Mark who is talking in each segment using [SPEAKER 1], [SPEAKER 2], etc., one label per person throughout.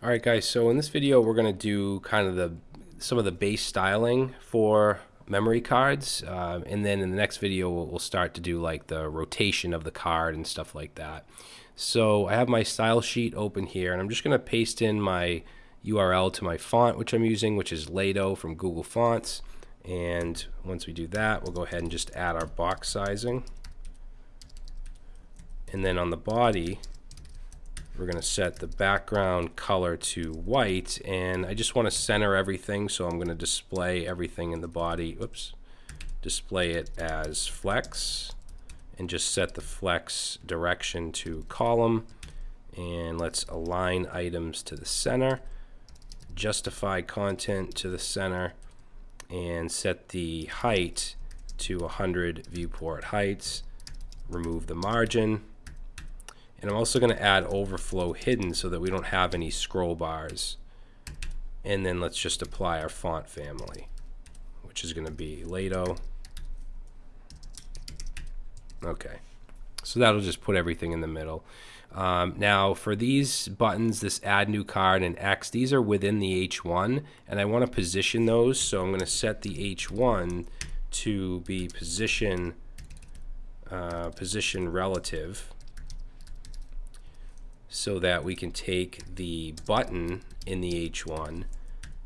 [SPEAKER 1] Alright guys, so in this video we're going to do kind of the some of the base styling for memory cards uh, and then in the next video we'll, we'll start to do like the rotation of the card and stuff like that. So I have my style sheet open here and I'm just going to paste in my URL to my font which I'm using which is Lato from Google Fonts and once we do that we'll go ahead and just add our box sizing and then on the body we're going to set the background color to white and I just want to center everything so I'm going to display everything in the body oops display it as flex and just set the flex direction to column and let's align items to the center justify content to the center and set the height to 100 viewport heights remove the margin and I'm also going to add overflow hidden so that we don't have any scroll bars. And then let's just apply our font family, which is going to be Lato. Okay. So that'll just put everything in the middle. Um, now for these buttons, this add new card and X, these are within the H1 and I want to position those. So I'm going to set the H1 to be position, uh, position relative so that we can take the button in the H1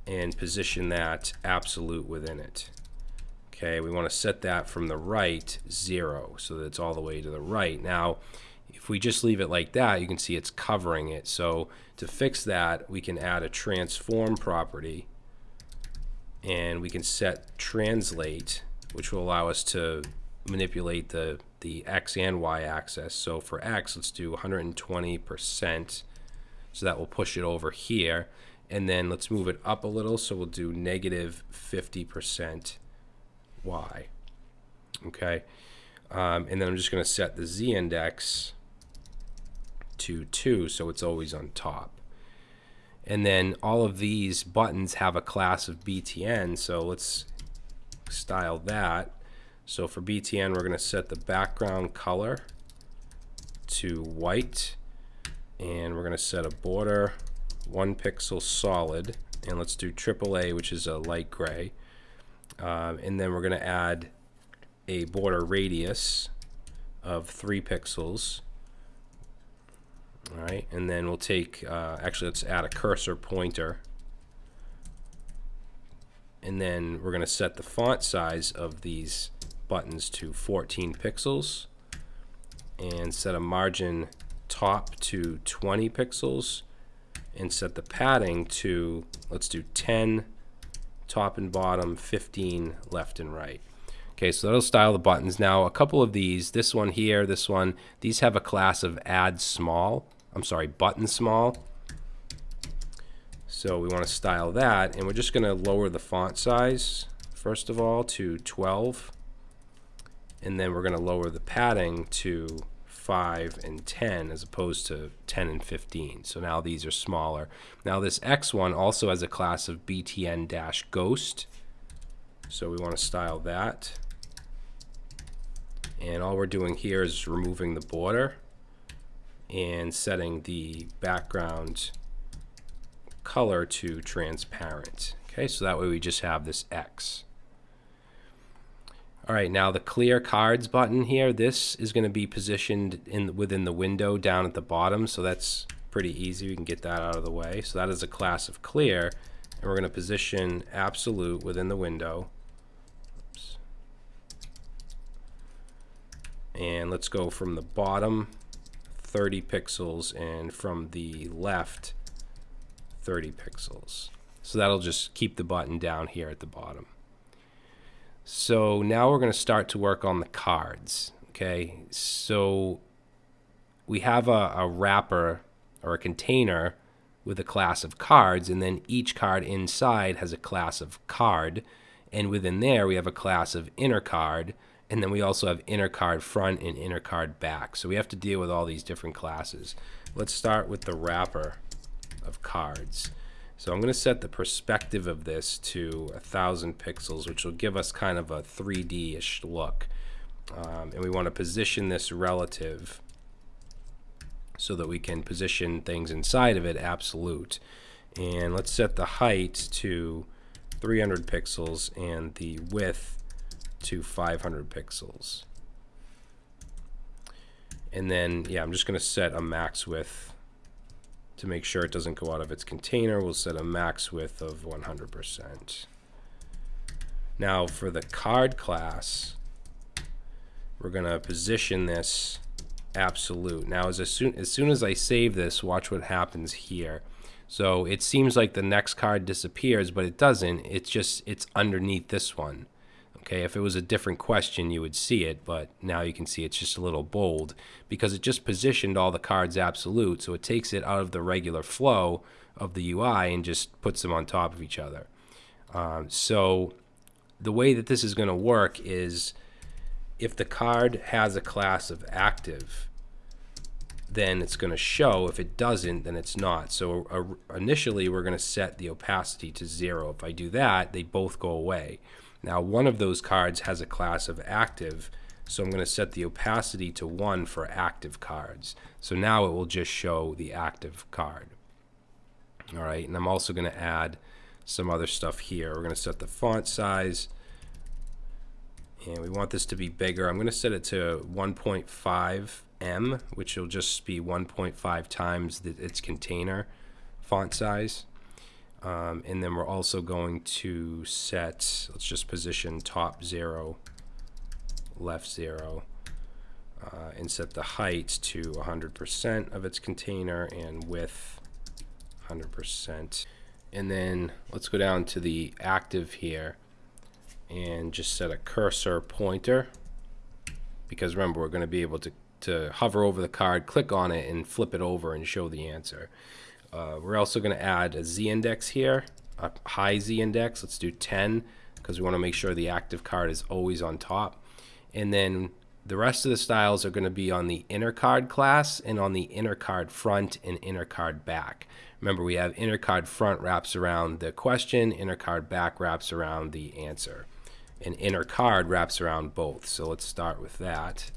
[SPEAKER 1] and position that absolute within it. Okay, we want to set that from the right 0 so that it's all the way to the right. Now, if we just leave it like that, you can see it's covering it. So to fix that, we can add a transform property and we can set translate, which will allow us to manipulate the the x and y axis. So for x, let's do 120%. So that will push it over here. And then let's move it up a little. So we'll do negative 50% y. Okay. Um, and then I'm just going to set the z index to 2 so it's always on top. And then all of these buttons have a class of BTN. So let's style that. So for BTN, we're going to set the background color to white. And we're going to set a border one pixel solid. And let's do AAA, which is a light gray. Um, and then we're going to add a border radius of three pixels. All right, and then we'll take, uh, actually let's add a cursor pointer. And then we're going to set the font size of these buttons to 14 pixels and set a margin top to 20 pixels and set the padding to let's do 10 top and bottom 15 left and right. Okay so that'll style the buttons. Now a couple of these this one here this one these have a class of add small I'm sorry button small. So we want to style that and we're just going to lower the font size first of all to 12 and then we're going to lower the padding to 5 and 10 as opposed to 10 and 15. So now these are smaller. Now this X one also has a class of BTN-Ghost. So we want to style that. And all we're doing here is removing the border and setting the background color to transparent. Okay, so that way we just have this X. All right, now the clear cards button here, this is going to be positioned in within the window down at the bottom, so that's pretty easy. We can get that out of the way. So that is a class of clear, and we're going to position absolute within the window. Oops. And let's go from the bottom 30 pixels and from the left 30 pixels. So that'll just keep the button down here at the bottom. So now we're going to start to work on the cards. Okay, so we have a, a, wrapper or a container with a class of cards, and then each card inside has a class of card, and within there we have a class of inner card, and then we also have inner card front and inner card back. So we have to deal with all these different classes. Let's start with the wrapper of cards. So I'm going to set the perspective of this to a thousand pixels, which will give us kind of a 3D-ish look. Um, and we want to position this relative so that we can position things inside of it absolute. And let's set the height to 300 pixels and the width to 500 pixels. And then, yeah, I'm just going to set a max width to make sure it doesn't go out of its container. We'll set a max width of 100%. Now for the card class, we're going to position this absolute. Now as, soon, as soon as I save this, watch what happens here. So it seems like the next card disappears, but it doesn't. It's just, it's underneath this one. Okay, if it was a different question, you would see it, but now you can see it's just a little bold because it just positioned all the cards absolute, so it takes it out of the regular flow of the UI and just puts them on top of each other. Um, so the way that this is going to work is if the card has a class of active, then it's going to show. If it doesn't, then it's not. So uh, initially, we're going to set the opacity to zero. If I do that, they both go away. Now one of those cards has a class of active, so I'm going to set the opacity to 1 for active cards. So now it will just show the active card. All right, and I'm also going to add some other stuff here. We're going to set the font size, and we want this to be bigger. I'm going to set it to 1.5 em, which will just be 1.5 times the, its container font size. Um, and then we're also going to set, let's just position top zero, left zero, uh, and set the height to 100% of its container and width 100%. And then let's go down to the active here and just set a cursor pointer because remember we're going to be able to, to hover over the card, click on it, and flip it over and show the answer. Uh, we're also going to add a z-index here, a high z-index. Let's do 10 because we want to make sure the active card is always on top. And then the rest of the styles are going to be on the inner card class and on the inner card front and inner card back. Remember, we have inner card front wraps around the question, inner card back wraps around the answer. And inner card wraps around both. So let's start with that.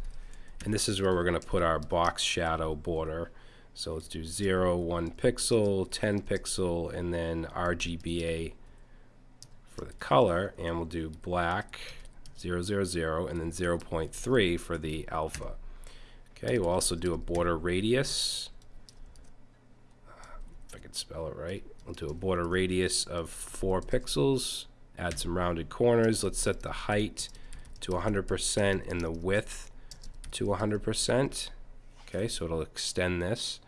[SPEAKER 1] And this is where we're going to put our box shadow border. So let's do 0, 1 pixel, 10 pixel, and then RGBA for the color. And we'll do black, 0, 0, 0, and then 0 0.3 for the alpha. Okay, we'll also do a border radius. Uh, if I can spell it right. We'll do a border radius of 4 pixels. Add some rounded corners. Let's set the height to 100% and the width to 100%. Okay, so it'll extend this.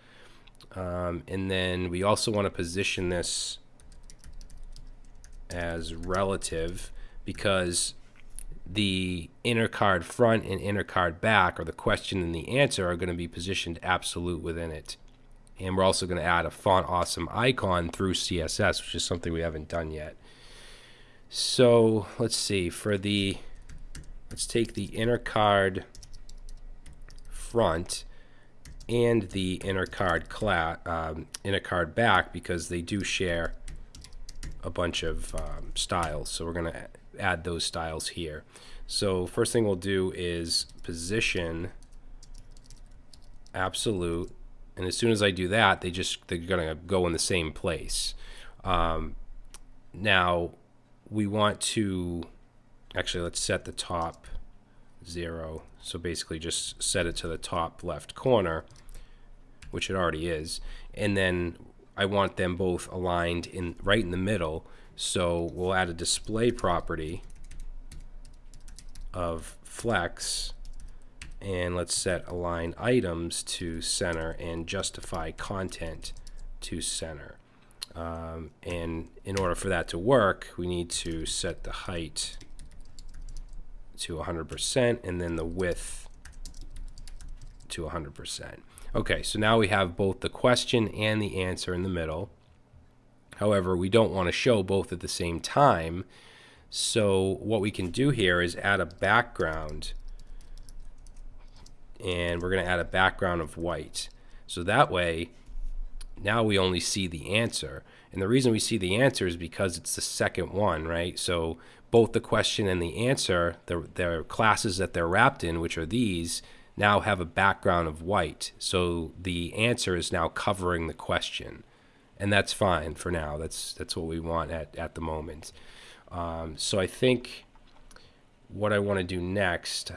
[SPEAKER 1] Um, and then we also want to position this as relative because the inner card front and inner card back, or the question and the answer, are going to be positioned absolute within it. And we're also going to add a font awesome icon through CSS, which is something we haven't done yet. So let's see, for the, let's take the inner card front and the inner card class, um, inner card back because they do share a bunch of um, styles. So we're going to add those styles here. So first thing we'll do is position absolute. And as soon as I do that, they just, they're going to go in the same place. Um, now we want to, actually let's set the top zero. So basically just set it to the top left corner, which it already is. And then I want them both aligned in right in the middle. So we'll add a display property of flex and let's set align items to center and justify content to center. Um, and in order for that to work, we need to set the height to 100% and then the width to 100%. Okay, so now we have both the question and the answer in the middle. However, we don't want to show both at the same time. So what we can do here is add a background and we're going to add a background of white. So that way, now we only see the answer. And the reason we see the answer is because it's the second one, right? So both the question and the answer, the, classes that they're wrapped in, which are these, now have a background of white. So the answer is now covering the question. And that's fine for now. That's, that's what we want at, at the moment. Um, so I think what I want to do next,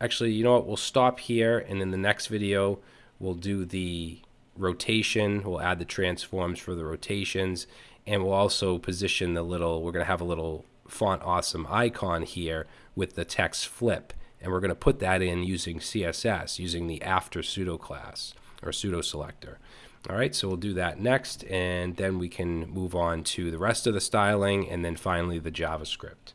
[SPEAKER 1] actually, you know what? We'll stop here. And in the next video, we'll do the rotation. We'll add the transforms for the rotations. And we'll also position the little, we're going to have a little font awesome icon here with the text flip. And we're going to put that in using CSS, using the after pseudo class or pseudo selector. All right, so we'll do that next, and then we can move on to the rest of the styling, and then finally the JavaScript.